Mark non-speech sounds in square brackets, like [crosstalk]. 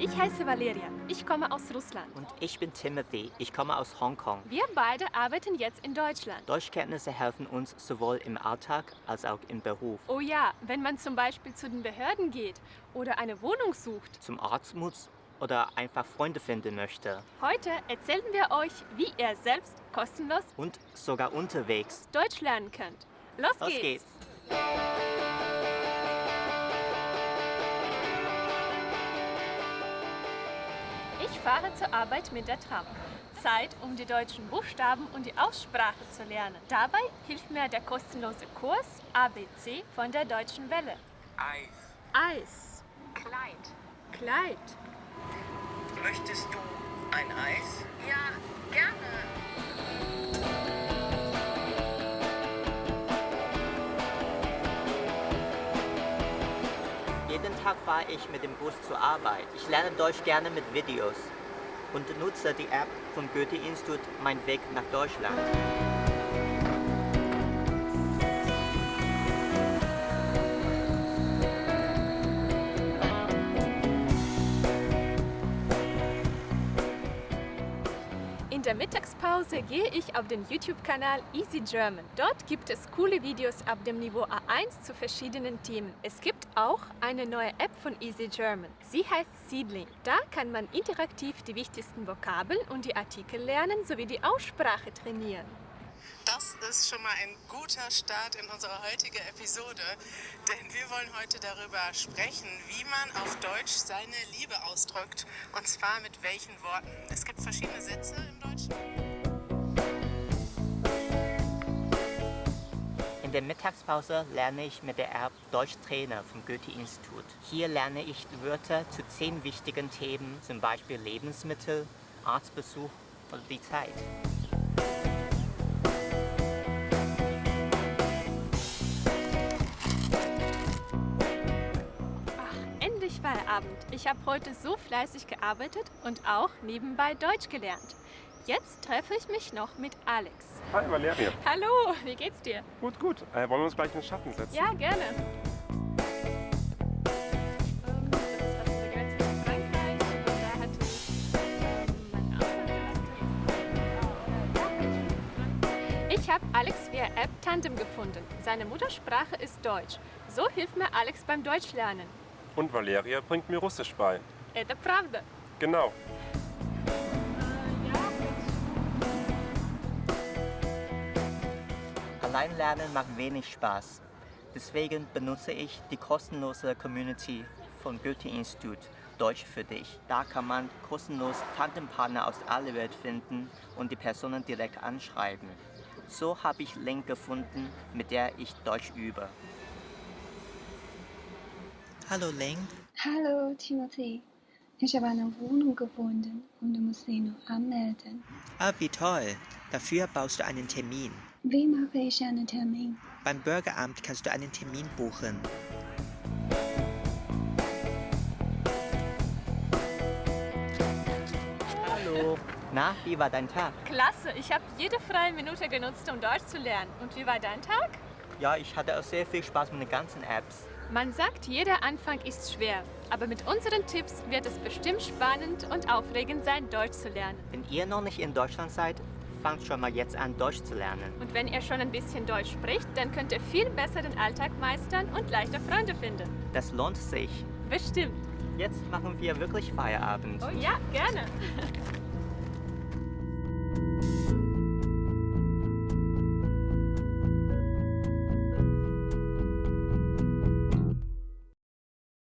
Ich heiße Valeria. Ich komme aus Russland. Und ich bin Timothy. Ich komme aus Hongkong. Wir beide arbeiten jetzt in Deutschland. Deutschkenntnisse helfen uns sowohl im Alltag als auch im Beruf. Oh ja, wenn man zum Beispiel zu den Behörden geht oder eine Wohnung sucht. Zum Arzt muss oder einfach Freunde finden möchte. Heute erzählen wir euch, wie ihr selbst kostenlos Und sogar unterwegs. Deutsch lernen könnt. Los, Los geht's! geht's! Ich fahre zur Arbeit mit der Tram. Zeit, um die deutschen Buchstaben und die Aussprache zu lernen. Dabei hilft mir der kostenlose Kurs ABC von der Deutschen Welle. Eis. Eis, Kleid. Kleid, Möchtest du ein Eis? Ja, Jeden Tag fahre ich mit dem Bus zur Arbeit. Ich lerne Deutsch gerne mit Videos und nutze die App vom Goethe-Institut Mein Weg nach Deutschland. Der Mittagspause gehe ich auf den YouTube-Kanal Easy German. Dort gibt es coole Videos ab dem Niveau A1 zu verschiedenen Themen. Es gibt auch eine neue App von Easy German. Sie heißt Seedling. Da kann man interaktiv die wichtigsten Vokabeln und die Artikel lernen sowie die Aussprache trainieren. Das ist schon mal ein guter Start in unsere heutige Episode, denn wir wollen heute darüber sprechen, wie man auf Deutsch seine Liebe ausdrückt und zwar mit welchen Worten. Es gibt verschiedene Sätze im Deutschen. In der Mittagspause lerne ich mit der App Deutsch Trainer vom Goethe-Institut. Hier lerne ich Wörter zu zehn wichtigen Themen, zum Beispiel Lebensmittel, Arztbesuch oder die Zeit. Feierabend. Ich habe heute so fleißig gearbeitet und auch nebenbei Deutsch gelernt. Jetzt treffe ich mich noch mit Alex. Hi Valeria. Hallo, wie geht's dir? Gut, gut. Äh, wollen wir uns gleich in den Schatten setzen? Ja, gerne. Ich habe Alex via App Tandem gefunden. Seine Muttersprache ist Deutsch. So hilft mir Alex beim Deutschlernen. Und Valeria bringt mir Russisch bei. Это правда. Genau. Allein lernen macht wenig Spaß. Deswegen benutze ich die kostenlose Community von Goethe-Institut Deutsch für dich. Da kann man kostenlos Tantenpartner aus aller Welt finden und die Personen direkt anschreiben. So habe ich Link gefunden, mit der ich Deutsch übe. Hallo Ling, Hallo Timothy, ich habe eine Wohnung gefunden und du musst sie nur anmelden. Ah, wie toll. Dafür baust du einen Termin. Wie mache ich einen Termin? Beim Bürgeramt kannst du einen Termin buchen. Hallo. Na, wie war dein Tag? Klasse, ich habe jede freie Minute genutzt, um Deutsch zu lernen. Und wie war dein Tag? Ja, ich hatte auch sehr viel Spaß mit den ganzen Apps. Man sagt, jeder Anfang ist schwer. Aber mit unseren Tipps wird es bestimmt spannend und aufregend sein, Deutsch zu lernen. Wenn ihr noch nicht in Deutschland seid, fangt schon mal jetzt an, Deutsch zu lernen. Und wenn ihr schon ein bisschen Deutsch spricht, dann könnt ihr viel besser den Alltag meistern und leichter Freunde finden. Das lohnt sich. Bestimmt. Jetzt machen wir wirklich Feierabend. Oh ja, gerne. [laughs]